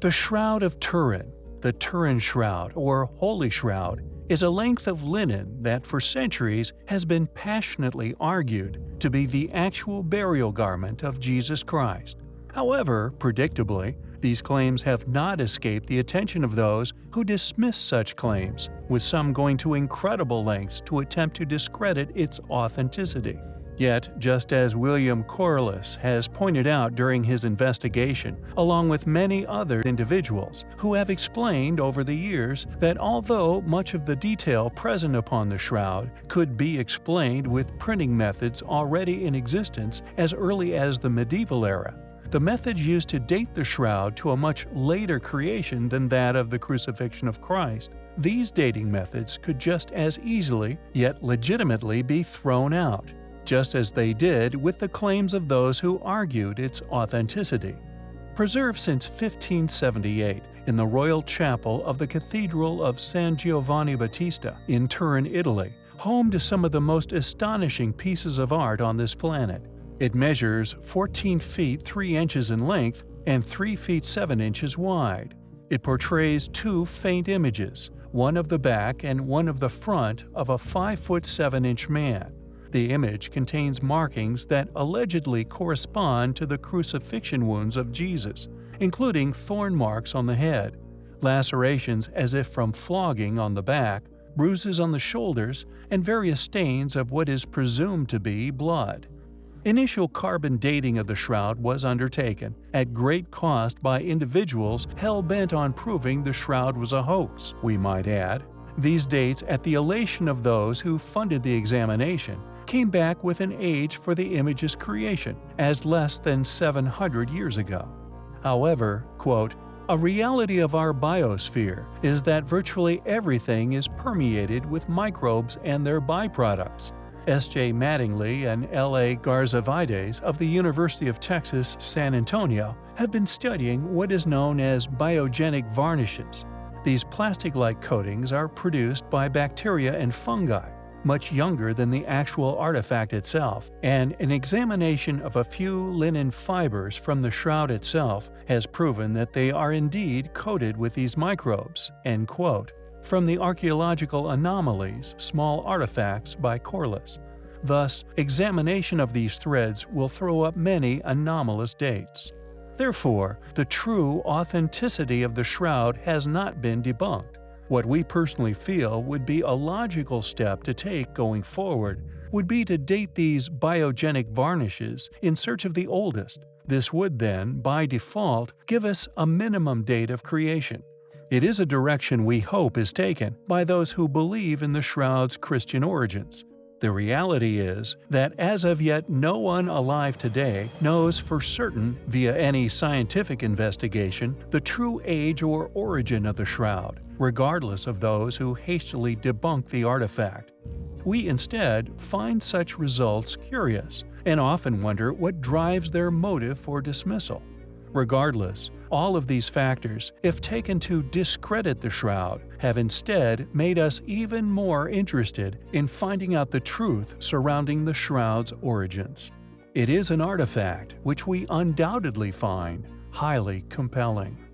The Shroud of Turin, the Turin Shroud or Holy Shroud, is a length of linen that for centuries has been passionately argued to be the actual burial garment of Jesus Christ. However, predictably, these claims have not escaped the attention of those who dismiss such claims, with some going to incredible lengths to attempt to discredit its authenticity. Yet, just as William Corliss has pointed out during his investigation, along with many other individuals who have explained over the years that although much of the detail present upon the shroud could be explained with printing methods already in existence as early as the medieval era, the methods used to date the shroud to a much later creation than that of the crucifixion of Christ. These dating methods could just as easily, yet legitimately, be thrown out, just as they did with the claims of those who argued its authenticity. Preserved since 1578 in the Royal Chapel of the Cathedral of San Giovanni Battista in Turin, Italy, home to some of the most astonishing pieces of art on this planet, it measures 14 feet 3 inches in length and 3 feet 7 inches wide. It portrays two faint images, one of the back and one of the front of a 5 foot 7 inch man. The image contains markings that allegedly correspond to the crucifixion wounds of Jesus, including thorn marks on the head, lacerations as if from flogging on the back, bruises on the shoulders, and various stains of what is presumed to be blood. Initial carbon dating of the shroud was undertaken, at great cost by individuals hell-bent on proving the shroud was a hoax, we might add. These dates, at the elation of those who funded the examination, came back with an age for the image's creation, as less than 700 years ago. However, quote, a reality of our biosphere is that virtually everything is permeated with microbes and their byproducts, S.J. Mattingly and L.A. Garza-Valdes of the University of Texas, San Antonio have been studying what is known as biogenic varnishes. These plastic-like coatings are produced by bacteria and fungi, much younger than the actual artifact itself, and an examination of a few linen fibers from the shroud itself has proven that they are indeed coated with these microbes." End quote from the Archaeological Anomalies Small Artifacts by Corliss. Thus, examination of these threads will throw up many anomalous dates. Therefore, the true authenticity of the shroud has not been debunked. What we personally feel would be a logical step to take going forward would be to date these biogenic varnishes in search of the oldest. This would then, by default, give us a minimum date of creation, it is a direction we hope is taken by those who believe in the shroud's Christian origins. The reality is that as of yet no one alive today knows for certain via any scientific investigation the true age or origin of the shroud, regardless of those who hastily debunk the artifact. We instead find such results curious and often wonder what drives their motive for dismissal. Regardless, all of these factors, if taken to discredit the shroud, have instead made us even more interested in finding out the truth surrounding the shroud's origins. It is an artifact which we undoubtedly find highly compelling.